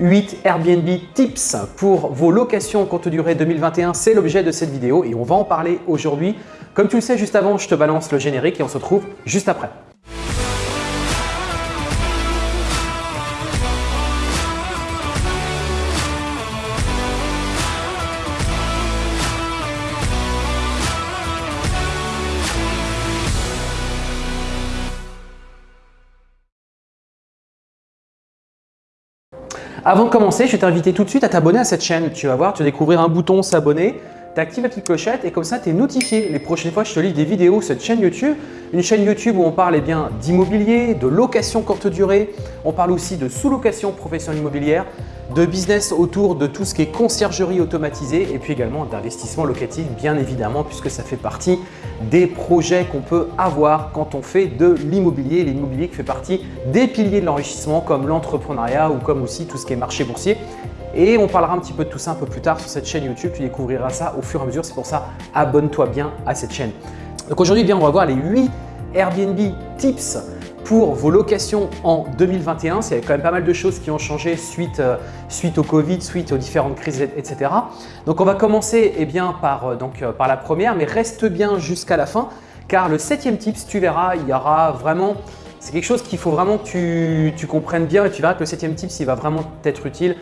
8 Airbnb tips pour vos locations courte durée 2021, c'est l'objet de cette vidéo et on va en parler aujourd'hui. Comme tu le sais, juste avant, je te balance le générique et on se retrouve juste après. Avant de commencer, je vais t'inviter tout de suite à t'abonner à cette chaîne. Tu vas voir, tu vas découvrir un bouton s'abonner, tu actives la petite clochette et comme ça, tu es notifié les prochaines fois je te lis des vidéos sur cette chaîne YouTube. Une chaîne YouTube où on parle eh bien d'immobilier, de location courte durée, on parle aussi de sous-location professionnelle immobilière, de business autour de tout ce qui est conciergerie automatisée et puis également d'investissement locatif bien évidemment puisque ça fait partie des projets qu'on peut avoir quand on fait de l'immobilier. L'immobilier qui fait partie des piliers de l'enrichissement comme l'entrepreneuriat ou comme aussi tout ce qui est marché boursier. Et on parlera un petit peu de tout ça un peu plus tard sur cette chaîne YouTube. Tu découvriras ça au fur et à mesure. C'est pour ça, abonne-toi bien à cette chaîne. Donc aujourd'hui, bien, on va voir les 8 Airbnb tips pour vos locations en 2021. Il y a quand même pas mal de choses qui ont changé suite, euh, suite au Covid, suite aux différentes crises, etc. Donc on va commencer eh bien, par, euh, donc, euh, par la première, mais reste bien jusqu'à la fin car le septième tips, tu verras, il y aura vraiment c'est quelque chose qu'il faut vraiment que tu, tu, comprennes bien et tu verras que le septième tips, il va vraiment t'être utile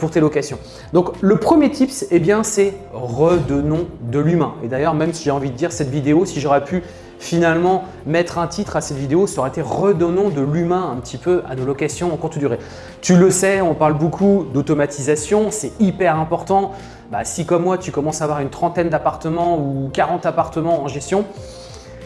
pour tes locations. Donc le premier tips, eh bien, c'est redonnons de l'humain. Et d'ailleurs, même si j'ai envie de dire cette vidéo, si j'aurais pu finalement mettre un titre à cette vidéo, ça aurait été redonnons de l'humain un petit peu à nos locations en courte durée. Tu le sais, on parle beaucoup d'automatisation, c'est hyper important. Bah, si comme moi, tu commences à avoir une trentaine d'appartements ou 40 appartements en gestion,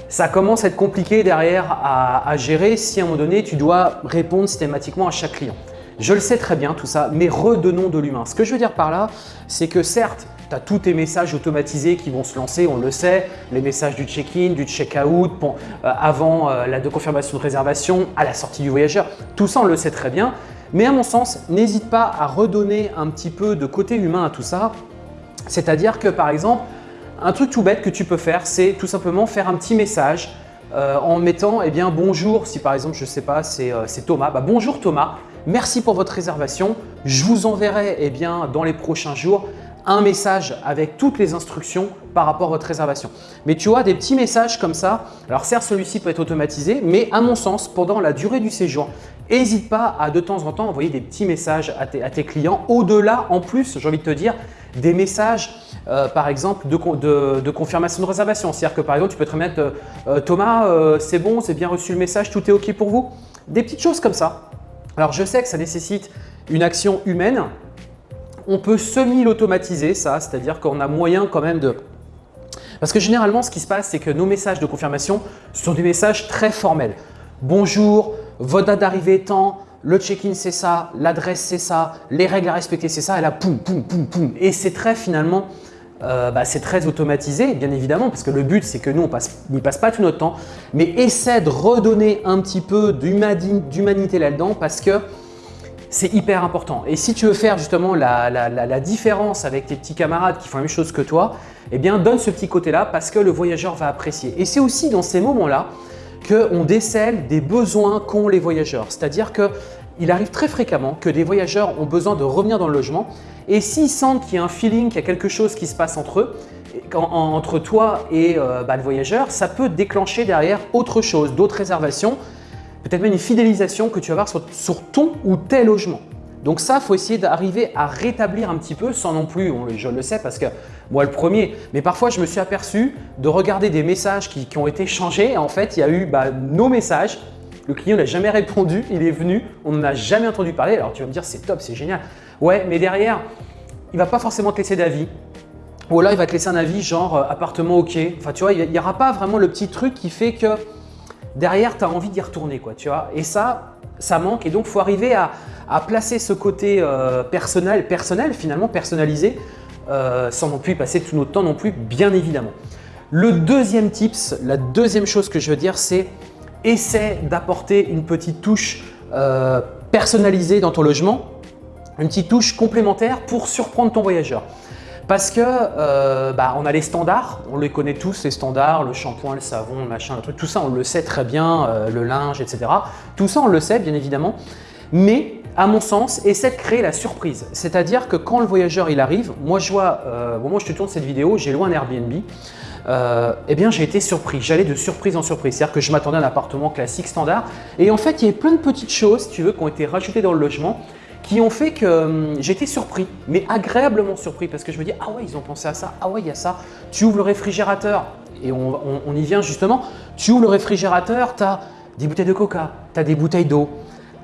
ça commence à être compliqué derrière à, gérer si à un moment donné, tu dois répondre systématiquement à chaque client. Je le sais très bien tout ça, mais redonnons de l'humain. Ce que je veux dire par là, c'est que certes, tu as tous tes messages automatisés qui vont se lancer, on le sait, les messages du check-in, du check-out, euh, avant euh, la confirmation de réservation, à la sortie du voyageur. Tout ça, on le sait très bien. Mais à mon sens, n'hésite pas à redonner un petit peu de côté humain à tout ça. C'est-à-dire que par exemple, un truc tout bête que tu peux faire, c'est tout simplement faire un petit message euh, en mettant eh bien, bonjour, si par exemple, je sais pas, c'est Thomas, bah, bonjour Thomas, merci pour votre réservation, je vous enverrai eh bien, dans les prochains jours un message avec toutes les instructions par rapport à votre réservation. Mais tu vois, des petits messages comme ça, alors certes celui-ci peut être automatisé, mais à mon sens, pendant la durée du séjour, n'hésite pas à de temps en temps envoyer des petits messages à tes, clients. Au-delà, en plus, j'ai envie de te dire, des messages euh, par exemple de, confirmation de réservation. C'est-à-dire que par exemple, tu peux te remettre euh, euh, Thomas, c'est bon, c'est bien reçu le message, tout est OK pour vous ?» Des petites choses comme ça. Alors, je sais que ça nécessite une action humaine, on peut semi-l'automatiser ça, c'est-à-dire qu'on a moyen quand même de… Parce que généralement, ce qui se passe, c'est que nos messages de confirmation sont des messages très formels. Bonjour, votre date d'arrivée est temps, le check-in c'est ça, l'adresse c'est ça, les règles à respecter c'est ça, et là poum, poum, poum, poum. Et c'est très finalement, euh, bah, c'est très automatisé bien évidemment parce que le but c'est que nous on n'y passe pas tout notre temps, mais essaie de redonner un petit peu d'humanité là-dedans parce que c'est hyper important. Et si tu veux faire justement la, différence avec tes petits camarades qui font la même chose que toi, eh bien donne ce petit côté-là parce que le voyageur va apprécier. Et c'est aussi dans ces moments-là qu'on décèle des besoins qu'ont les voyageurs. C'est-à-dire qu'il arrive très fréquemment que des voyageurs ont besoin de revenir dans le logement et s'ils sentent qu'il y a un feeling, qu'il y a quelque chose qui se passe entre eux, entre toi et euh, bah, le voyageur, ça peut déclencher derrière autre chose, d'autres réservations peut-être même une fidélisation que tu vas avoir sur, ton ou tes logements. Donc ça, il faut essayer d'arriver à rétablir un petit peu sans non plus, je le sais parce que moi le premier, mais parfois je me suis aperçu de regarder des messages qui, ont été changés. En fait, il y a eu bah, nos messages, le client n'a jamais répondu, il est venu, on n'en a jamais entendu parler. Alors tu vas me dire c'est top, c'est génial. Ouais, mais derrière, il ne va pas forcément te laisser d'avis. Ou là, il va te laisser un avis genre euh, appartement ok. Enfin, tu vois, il n'y aura pas vraiment le petit truc qui fait que derrière, tu as envie d'y retourner. Quoi, tu vois et ça, ça manque. Et donc, il faut arriver à, placer ce côté euh, personnel, personnel, finalement personnalisé, euh, sans non plus passer tout notre temps non plus, bien évidemment. Le deuxième tips, la deuxième chose que je veux dire, c'est essaie d'apporter une petite touche euh, personnalisée dans ton logement, une petite touche complémentaire pour surprendre ton voyageur. Parce que euh, bah, on a les standards, on les connaît tous les standards, le shampoing, le savon, le machin, le truc, tout ça on le sait très bien, euh, le linge, etc. Tout ça on le sait bien évidemment, mais à mon sens, essaie de créer la surprise. C'est-à-dire que quand le voyageur arrive, moi je vois, euh, au moment où je te tourne cette vidéo, j'ai loin un Airbnb, euh, eh bien j'ai été surpris, j'allais de surprise en surprise. C'est-à-dire que je m'attendais à un appartement classique, standard, et en fait il y avait plein de petites choses, tu veux, qui ont été rajoutées dans le logement, qui ont fait que hum, été surpris, mais agréablement surpris, parce que je me dis, ah ouais, ils ont pensé à ça, ah ouais, il y a ça. Tu ouvres le réfrigérateur, et on, on y vient justement, tu ouvres le réfrigérateur, tu as des bouteilles de coca, tu as des bouteilles d'eau,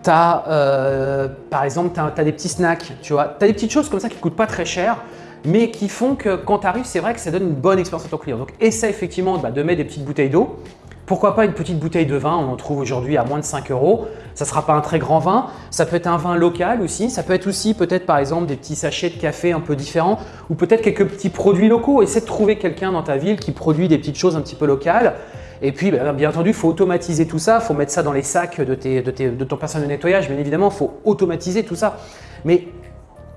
tu euh, par exemple, tu as, des petits snacks, tu vois. Tu as des petites choses comme ça qui ne coûtent pas très cher, mais qui font que quand tu arrives, c'est vrai que ça donne une bonne expérience à ton client. Donc, essaie effectivement bah, de mettre des petites bouteilles d'eau. Pourquoi pas une petite bouteille de vin, on en trouve aujourd'hui à moins de 5 euros. Ça ne sera pas un très grand vin, ça peut être un vin local aussi, ça peut être aussi peut-être par exemple des petits sachets de café un peu différents ou peut-être quelques petits produits locaux. Essaie de trouver quelqu'un dans ta ville qui produit des petites choses un petit peu locales et puis, bah, bien entendu, il faut automatiser tout ça, il faut mettre ça dans les sacs de, de, ton personnel de nettoyage, bien évidemment, il faut automatiser tout ça. Mais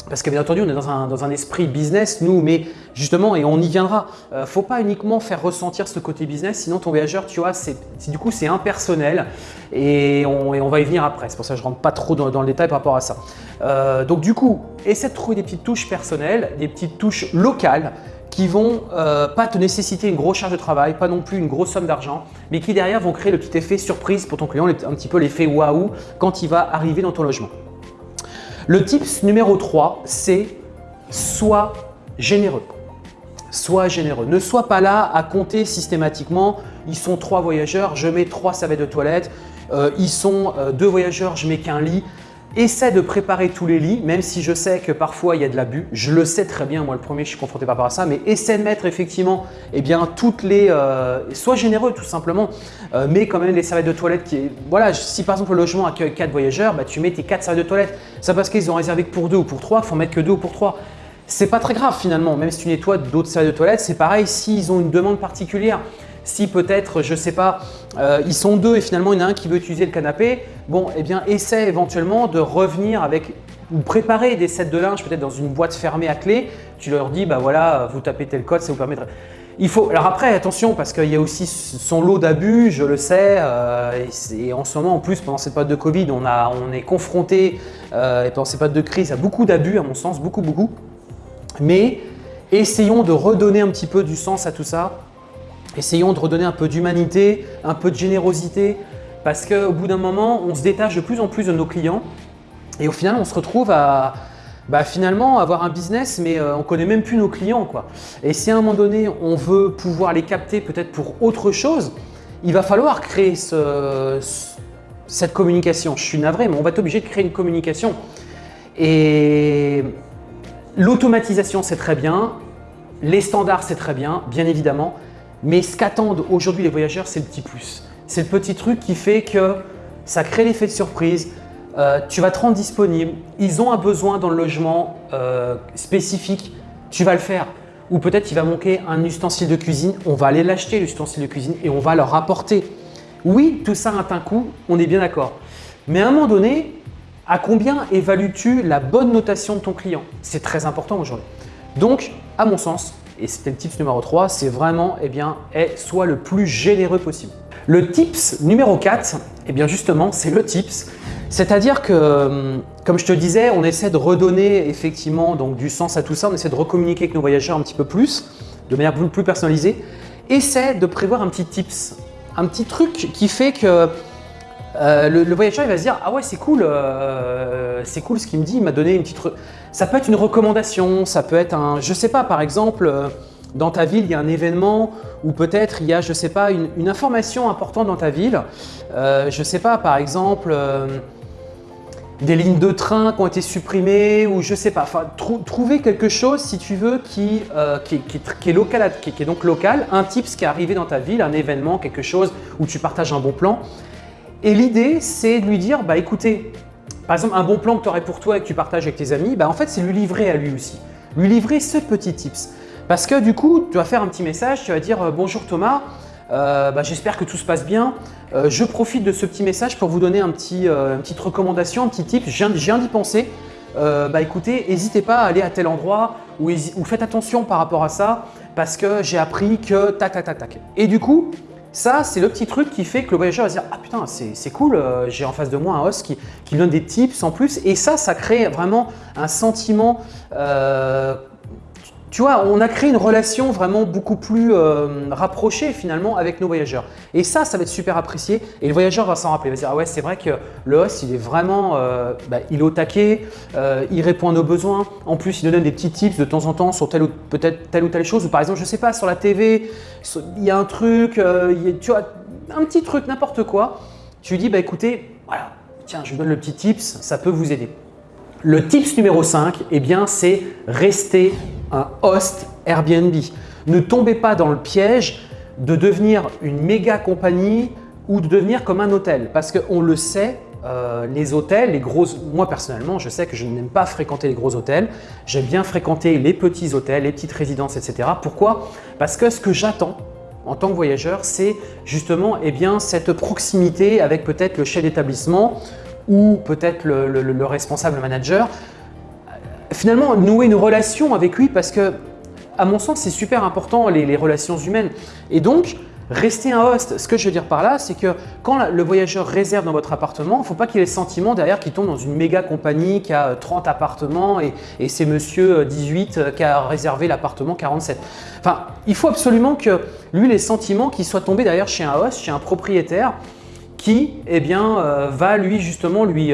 parce que bien entendu, on est dans un, esprit business, nous, mais justement, et on y viendra, ne euh, faut pas uniquement faire ressentir ce côté business, sinon ton voyageur, tu vois, c'est du coup, c'est impersonnel et on, va y venir après. C'est pour ça que je ne rentre pas trop dans, le détail par rapport à ça. Euh, donc du coup, essaie de trouver des petites touches personnelles, des petites touches locales qui vont euh, pas te nécessiter une grosse charge de travail, pas non plus une grosse somme d'argent, mais qui derrière vont créer le petit effet surprise pour ton client, un petit peu l'effet waouh quand il va arriver dans ton logement. Le tips numéro 3, c'est sois généreux. Sois généreux. Ne sois pas là à compter systématiquement. Ils sont trois voyageurs, je mets trois serviettes de toilette. Euh, ils sont euh, deux voyageurs, je mets qu'un lit. Essaie de préparer tous les lits, même si je sais que parfois il y a de l'abus. Je le sais très bien, moi le premier, je suis confronté par ça, mais essaie de mettre effectivement eh bien, toutes les… Euh, sois généreux tout simplement, euh, mets quand même les serviettes de toilette qui… Voilà, si par exemple le logement accueille 4 voyageurs, bah, tu mets tes 4 serviettes de toilette. C'est parce qu'ils ont réservé que pour 2 ou pour 3, il faut mettre que 2 ou pour 3. C'est pas très grave finalement, même si tu nettoies d'autres serviettes de toilette, c'est pareil s'ils ont une demande particulière. Si peut-être, je ne sais pas, euh, ils sont deux et finalement il y en a un qui veut utiliser le canapé, bon, eh bien, essaie éventuellement de revenir avec ou préparer des sets de linge peut-être dans une boîte fermée à clé. Tu leur dis, bah voilà, vous tapez tel code, ça vous permettra… Il faut, alors après, attention, parce qu'il y a aussi son lot d'abus, je le sais, euh, et, en ce moment, en plus, pendant cette période de Covid, on, est confronté, euh, et pendant cette période de crise, à beaucoup d'abus, à mon sens, beaucoup, beaucoup. Mais essayons de redonner un petit peu du sens à tout ça, Essayons de redonner un peu d'humanité, un peu de générosité, parce qu'au bout d'un moment, on se détache de plus en plus de nos clients et au final, on se retrouve à bah, finalement avoir un business, mais euh, on ne connaît même plus nos clients. Quoi. Et si à un moment donné, on veut pouvoir les capter peut-être pour autre chose, il va falloir créer cette communication. Je suis navré, mais on va être obligé de créer une communication. Et l'automatisation, c'est très bien. Les standards, c'est très bien, bien évidemment. Mais ce qu'attendent aujourd'hui les voyageurs, c'est le petit plus. C'est le petit truc qui fait que ça crée l'effet de surprise, euh, tu vas te rendre disponible, ils ont un besoin dans le logement euh, spécifique, tu vas le faire. Ou peut-être il va manquer un ustensile de cuisine, on va aller l'acheter l'ustensile de cuisine et on va leur apporter. Oui, tout ça a un coût, on est bien d'accord. Mais à un moment donné, à combien évalues-tu la bonne notation de ton client? C'est très important aujourd'hui. Donc, à mon sens, et c'était le tips numéro 3, c'est vraiment, eh bien, est, soit le plus généreux possible. Le tips numéro 4, eh bien justement, c'est le tips. C'est-à-dire que, hum, comme je te disais, on essaie de redonner effectivement donc, du sens à tout ça, on essaie de recommuniquer avec nos voyageurs un petit peu plus, de manière plus personnalisée. Essaie de prévoir un petit tips, un petit truc qui fait que euh, le, voyageur il va se dire ah ouais c'est cool, euh, c'est cool ce qu'il me dit, il m'a donné une petite… Ça peut être une recommandation, ça peut être un… Je sais pas par exemple, euh, dans ta ville il y a un événement ou peut-être il y a je sais pas une, information importante dans ta ville. je sais pas par exemple des lignes de train qui ont été supprimées ou je sais pas. Enfin trouver quelque chose si tu veux qui, qui, est local, qui, est donc local, un tips qui est arrivé dans ta ville, un événement, quelque chose où tu partages un bon plan et l'idée, c'est de lui dire, bah écoutez, par exemple, un bon plan que tu aurais pour toi et que tu partages avec tes amis, bah en fait, c'est lui livrer à lui aussi. Lui livrer ce petit tips. Parce que du coup, tu vas faire un petit message, tu vas dire euh, Bonjour Thomas, euh, bah, j'espère que tout se passe bien. Euh, je profite de ce petit message pour vous donner un petit, une petite recommandation, un petit tip. Je viens, d'y penser. bah écoutez, n'hésitez pas à aller à tel endroit ou, ou, faites attention par rapport à ça parce que j'ai appris que tac tac tac tac. Et du coup, Ça, c'est le petit truc qui fait que le voyageur va se dire « Ah putain, c'est cool, euh, j'ai en face de moi un host qui, qui donne des tips en plus. » Et ça, ça crée vraiment un sentiment euh, tu vois, on a créé une relation vraiment beaucoup plus euh, rapprochée finalement avec nos voyageurs. Et ça, ça va être super apprécié et le voyageur va s'en rappeler. Il va se dire, ah ouais, c'est vrai que le host, il est vraiment, euh, bah, il est au taquet, euh, il répond à nos besoins. En plus, il nous donne des petits tips de temps en temps sur telle ou peut-être telle ou telle chose. Ou par exemple, je sais pas, sur la TV, il y a un truc, tu vois, un petit truc, n'importe quoi. Tu lui dis, bah écoutez, voilà, tiens, je vous donne le petit tips, ça peut vous aider. Le tips numéro 5, eh bien, c'est rester un host Airbnb. Ne tombez pas dans le piège de devenir une méga compagnie ou de devenir comme un hôtel. Parce qu'on le sait, euh, les hôtels, les gros, moi personnellement, je sais que je n'aime pas fréquenter les gros hôtels. J'aime bien fréquenter les petits hôtels, les petites résidences, etc. Pourquoi? Parce que ce que j'attends en tant que voyageur, c'est justement eh bien, cette proximité avec peut-être le chef d'établissement ou peut-être le, responsable manager finalement nouer une relation avec lui parce que, à mon sens, c'est super important les, relations humaines. Et donc, rester un host, ce que je veux dire par là, c'est que quand le voyageur réserve dans votre appartement, il ne faut pas qu'il ait le sentiment derrière qu'il tombe dans une méga compagnie qui a 30 euh, appartements et, c'est monsieur 18 euh, euh, qui a réservé l'appartement 47. Enfin, il faut absolument que lui, les sentiments qu'il soit tombé derrière chez un host, chez un propriétaire qui eh bien, va lui justement lui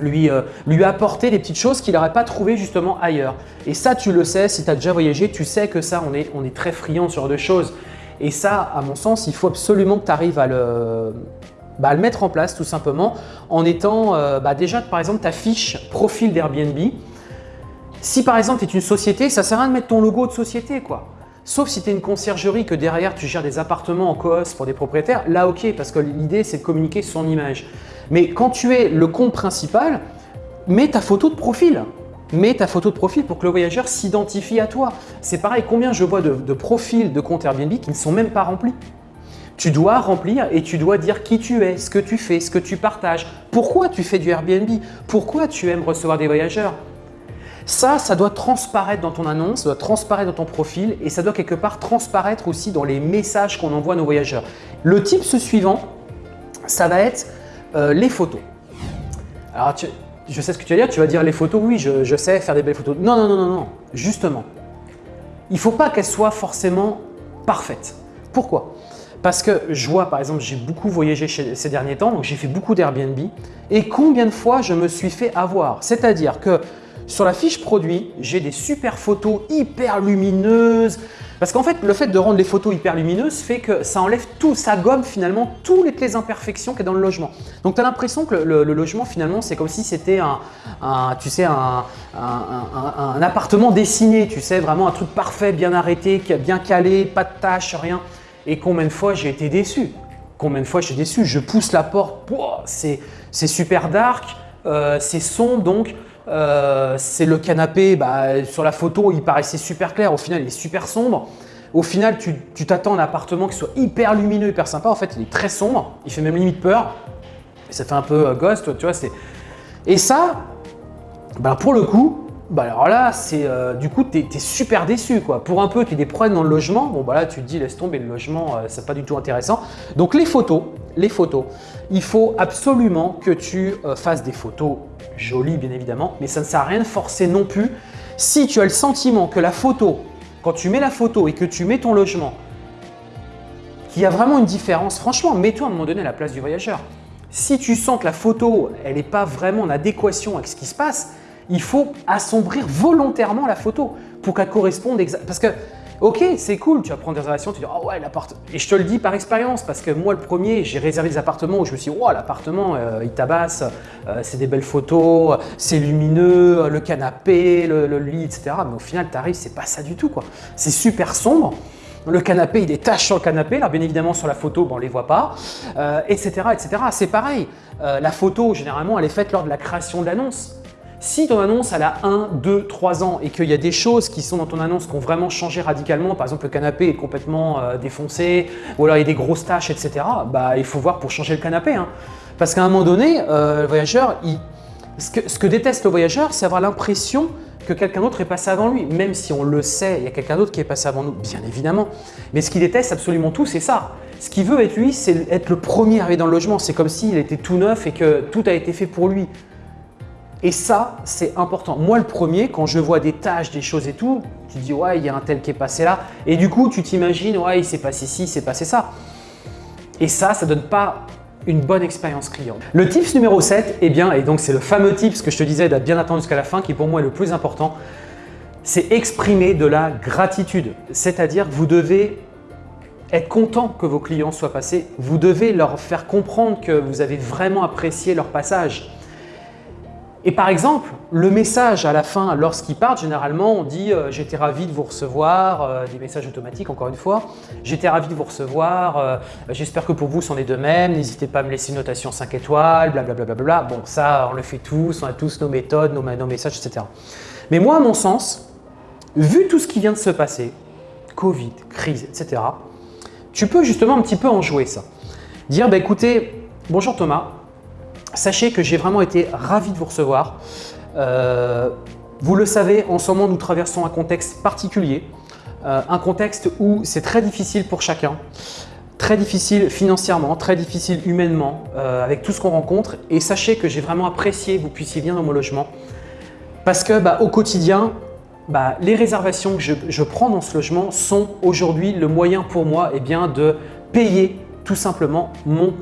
lui, euh, apporter des petites choses qu'il n'aurait pas trouvées justement ailleurs. Et ça, tu le sais, si tu as déjà voyagé, tu sais que ça, on est, très friand sur de choses. Et ça, à mon sens, il faut absolument que tu arrives à le, bah, le mettre en place tout simplement en étant euh, bah, déjà, par exemple, ta fiche profil d'Airbnb. Si par exemple, tu es une société, ça sert à rien de mettre ton logo de société. quoi. Sauf si tu es une conciergerie que derrière tu gères des appartements en coos pour des propriétaires, là ok, parce que l'idée c'est de communiquer son image. Mais quand tu es le compte principal, mets ta photo de profil. Mets ta photo de profil pour que le voyageur s'identifie à toi. C'est pareil, combien je vois de, de profils de compte Airbnb qui ne sont même pas remplis? Tu dois remplir et tu dois dire qui tu es, ce que tu fais, ce que tu partages, pourquoi tu fais du Airbnb, pourquoi tu aimes recevoir des voyageurs? Ça, ça doit transparaître dans ton annonce, ça doit transparaître dans ton profil et ça doit quelque part transparaître aussi dans les messages qu'on envoie à nos voyageurs. Le type suivant, ça va être euh, les photos. Alors, je sais ce que tu vas dire, tu vas dire les photos, oui, je, sais faire des belles photos. Non, non, non, non, non, justement. Il ne faut pas qu'elles soient forcément parfaites. Pourquoi? Parce que je vois, par exemple, j'ai beaucoup voyagé ces derniers temps, donc j'ai fait beaucoup d'Airbnb. Et combien de fois je me suis fait avoir? C'est-à-dire que sur la fiche produit, j'ai des super photos hyper lumineuses, parce qu'en fait, le fait de rendre les photos hyper lumineuses fait que ça enlève tout, ça gomme finalement toutes les imperfections qu'il y a dans le logement. Donc tu as l'impression que le, logement finalement, c'est comme si c'était un, appartement dessiné, tu sais, vraiment un truc parfait, bien arrêté, bien calé, pas de tâches, rien. Et combien de fois j'ai été déçu? Combien de fois j'ai déçu? Je pousse la porte, c'est super dark, euh, c'est sombre donc euh, c'est le canapé, bah, sur la photo, il paraissait super clair. Au final, il est super sombre. Au final, tu t'attends à un appartement qui soit hyper lumineux, hyper sympa. En fait, il est très sombre. Il fait même limite peur. ça fait un peu euh, ghost, tu vois. Et ça, bah, pour le coup, bah alors là, c'est euh, du coup, tu es, super déçu. Quoi. Pour un peu, tu as des problèmes dans le logement. Bon, bah là, tu te dis, laisse tomber le logement, euh, c'est pas du tout intéressant. Donc, les photos, les photos, il faut absolument que tu euh, fasses des photos jolies, bien évidemment, mais ça ne sert à rien de forcer non plus. Si tu as le sentiment que la photo, quand tu mets la photo et que tu mets ton logement, qu'il y a vraiment une différence, franchement, mets-toi à un moment donné à la place du voyageur. Si tu sens que la photo, elle n'est pas vraiment en adéquation avec ce qui se passe, il faut assombrir volontairement la photo pour qu'elle corresponde exactement. Parce que, ok, c'est cool, tu vas prendre des réservations, tu dis, oh ouais, l'appartement. Et je te le dis par expérience, parce que moi, le premier, j'ai réservé des appartements où je me suis dit, oh, l'appartement, euh, il tabasse, euh, c'est des belles photos, c'est lumineux, le canapé, le, lit, etc. Mais au final, tu arrives, c'est pas ça du tout, quoi. C'est super sombre. Le canapé, il y sur le canapé. Alors, bien évidemment, sur la photo, on ne les voit pas, etc. Euh, etc. C'est pareil. la photo, généralement, elle est faite lors de la création de l'annonce. Si ton annonce elle a 1, 2, 3 ans et qu'il y a des choses qui sont dans ton annonce qui ont vraiment changé radicalement, par exemple le canapé est complètement euh, défoncé ou alors il y a des grosses taches, etc., bah, il faut voir pour changer le canapé. Hein. Parce qu'à un moment donné, euh, le voyageur, Ce que, ce que déteste le voyageur, c'est avoir l'impression que quelqu'un d'autre est passé avant lui. Même si on le sait, il y a quelqu'un d'autre qui est passé avant nous, bien évidemment. Mais ce qu'il déteste absolument tout, c'est ça. Ce qu'il veut être lui, c'est être le premier arrivé dans le logement. C'est comme s'il était tout neuf et que tout a été fait pour lui. Et ça, c'est important. Moi, le premier, quand je vois des tâches, des choses et tout, tu dis ouais, il y a un tel qui est passé là. Et du coup, tu t'imagines, ouais, il s'est passé ci, il s'est passé ça. Et ça, ça donne pas une bonne expérience client. Le tips numéro 7, eh bien, et donc c'est le fameux tips que je te disais d'être bien attendre jusqu'à la fin, qui pour moi est le plus important, c'est exprimer de la gratitude. C'est-à-dire que vous devez être content que vos clients soient passés. Vous devez leur faire comprendre que vous avez vraiment apprécié leur passage. Et par exemple, le message à la fin, lorsqu'ils partent, généralement, on dit euh, j'étais ravi de vous recevoir euh, des messages automatiques encore une fois. J'étais ravi de vous recevoir, euh, j'espère que pour vous c'en est de même, n'hésitez pas à me laisser une notation 5 étoiles, blablabla. Bla, bla, bla, bon, ça, on le fait tous, on a tous nos méthodes, nos, messages, etc. Mais moi, à mon sens, vu tout ce qui vient de se passer, Covid, crise, etc., tu peux justement un petit peu en jouer ça. Dire, bah, écoutez, bonjour Thomas, Sachez que j'ai vraiment été ravi de vous recevoir. Euh, vous le savez, en ce moment, nous traversons un contexte particulier, euh, un contexte où c'est très difficile pour chacun, très difficile financièrement, très difficile humainement, euh, avec tout ce qu'on rencontre. Et sachez que j'ai vraiment apprécié que vous puissiez venir dans mon logement parce que bah, au quotidien, bah, les réservations que je, prends dans ce logement sont aujourd'hui le moyen pour moi eh bien, de payer tout simplement mon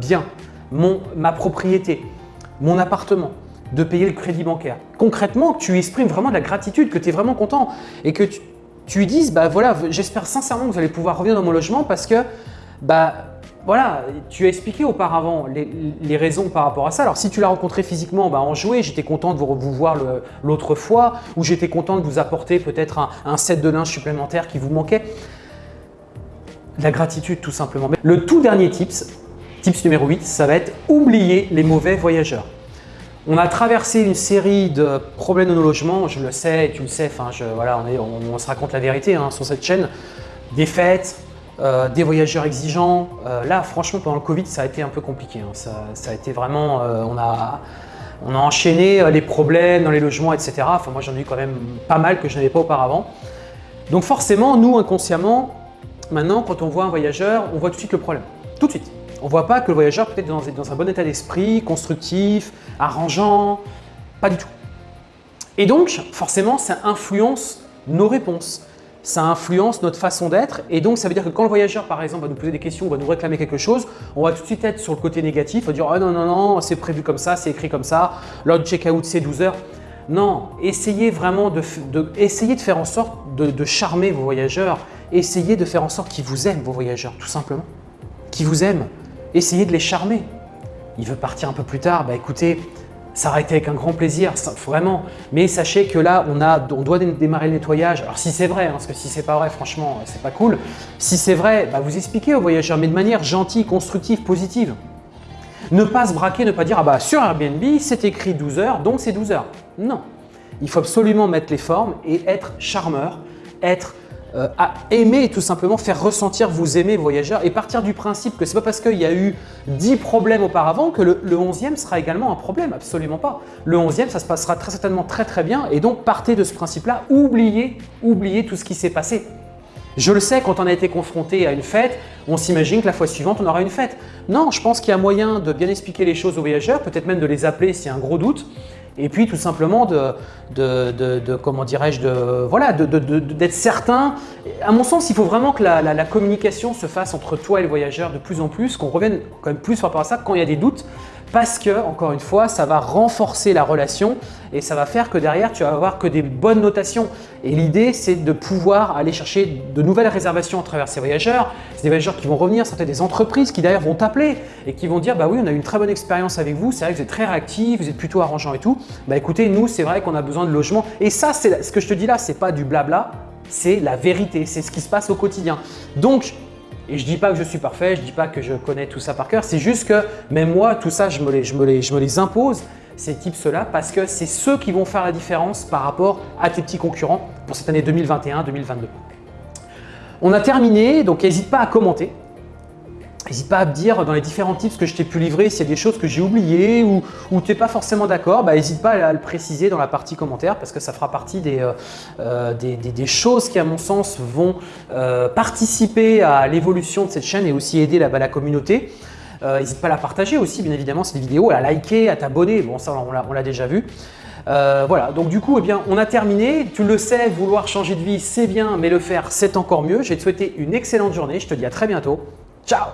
bien, mon, ma propriété, mon appartement, de payer le crédit bancaire. Concrètement, tu exprimes vraiment de la gratitude, que tu es vraiment content et que tu, lui dises, bah voilà, j'espère sincèrement que vous allez pouvoir revenir dans mon logement parce que, bah voilà, tu as expliqué auparavant les, raisons par rapport à ça. Alors si tu l'as rencontré physiquement, bah, en jouer, j'étais content de vous, voir l'autre fois ou j'étais content de vous apporter peut-être un, un set de linge supplémentaire qui vous manquait. La gratitude tout simplement. Le tout dernier tips, Tips numéro 8, ça va être oublier les mauvais voyageurs. On a traversé une série de problèmes de nos logements, je le sais, tu le sais, enfin, voilà, on, se raconte la vérité hein, sur cette chaîne. Des fêtes, euh, des voyageurs exigeants. Euh, là, franchement, pendant le Covid, ça a été un peu compliqué. Hein. Ça, a été vraiment, euh, on, a, on a enchaîné les problèmes dans les logements, etc. Enfin, moi, j'en ai eu quand même pas mal que je n'avais pas auparavant. Donc forcément, nous, inconsciemment, maintenant, quand on voit un voyageur, on voit tout de suite le problème. Tout de suite. On ne voit pas que le voyageur peut être dans, un bon état d'esprit, constructif, arrangeant, pas du tout. Et donc, forcément, ça influence nos réponses, ça influence notre façon d'être. Et donc ça veut dire que quand le voyageur par exemple va nous poser des questions, va nous réclamer quelque chose, on va tout de suite être sur le côté négatif, on va dire « oh non, non, non, c'est prévu comme ça, c'est écrit comme ça, l'heure check-out c'est 12 heures ». Non, essayez vraiment de, de de faire en sorte de charmer vos voyageurs, essayez de faire en sorte qu'ils vous aiment vos voyageurs, tout simplement, qu'ils vous aiment essayez de les charmer. Il veut partir un peu plus tard, bah écoutez, ça avec un grand plaisir, vraiment. Mais sachez que là, on, doit démarrer le nettoyage. Alors si c'est vrai, hein, parce que si c'est pas vrai, franchement, c'est pas cool. Si c'est vrai, bah, vous expliquez aux voyageurs, mais de manière gentille, constructive, positive. Ne pas se braquer, ne pas dire « Ah bah sur Airbnb, c'est écrit 12 heures, donc c'est 12 heures ». Non, il faut absolument mettre les formes et être charmeur, être euh, à aimer tout simplement, faire ressentir vous aimer voyageurs et partir du principe que ce n'est pas parce qu'il y a eu 10 problèmes auparavant que le, 11e sera également un problème, absolument pas. Le 11e, ça se passera très certainement très très bien et donc partez de ce principe-là, oubliez, oubliez tout ce qui s'est passé. Je le sais, quand on a été confronté à une fête, on s'imagine que la fois suivante, on aura une fête. Non, je pense qu'il y a moyen de bien expliquer les choses aux voyageurs, peut-être même de les appeler s'il y a un gros doute, et puis tout simplement de, comment dirais-je, voilà, d'être certain. À mon sens, il faut vraiment que la, la, communication se fasse entre toi et le voyageur de plus en plus, qu'on revienne quand même plus par rapport à ça quand il y a des doutes parce que, encore une fois, ça va renforcer la relation et ça va faire que derrière, tu vas avoir que des bonnes notations. Et l'idée, c'est de pouvoir aller chercher de nouvelles réservations à travers ces voyageurs. C'est des voyageurs qui vont revenir, certaines des entreprises qui d'ailleurs vont t'appeler et qui vont dire « bah oui, on a eu une très bonne expérience avec vous, c'est vrai que vous êtes très réactif, vous êtes plutôt arrangeant et tout. Bah écoutez, nous, c'est vrai qu'on a besoin de logement. Et ça, c'est ce que je te dis là, c'est pas du blabla, c'est la vérité, c'est ce qui se passe au quotidien. Donc, et je ne dis pas que je suis parfait, je ne dis pas que je connais tout ça par cœur, c'est juste que même moi, tout ça, je me les, impose, ces tips-là, parce que c'est ceux qui vont faire la différence par rapport à tes petits concurrents pour cette année 2021-2022. On a terminé, donc n'hésite pas à commenter. N'hésite pas à me dire dans les différents tips que je t'ai pu livrer s'il y a des choses que j'ai oubliées ou, tu n'es pas forcément d'accord, bah, n'hésite pas à, le préciser dans la partie commentaire parce que ça fera partie des, euh, euh, des, choses qui à mon sens vont euh, participer à l'évolution de cette chaîne et aussi aider la, la communauté. N'hésite pas à la partager aussi bien évidemment cette vidéo, à liker, à t'abonner, bon ça on l'a déjà vu. voilà, donc du coup, eh bien, on a terminé. Tu le sais, vouloir changer de vie, c'est bien, mais le faire, c'est encore mieux. Je vais te souhaiter une excellente journée. Je te dis à très bientôt. Ciao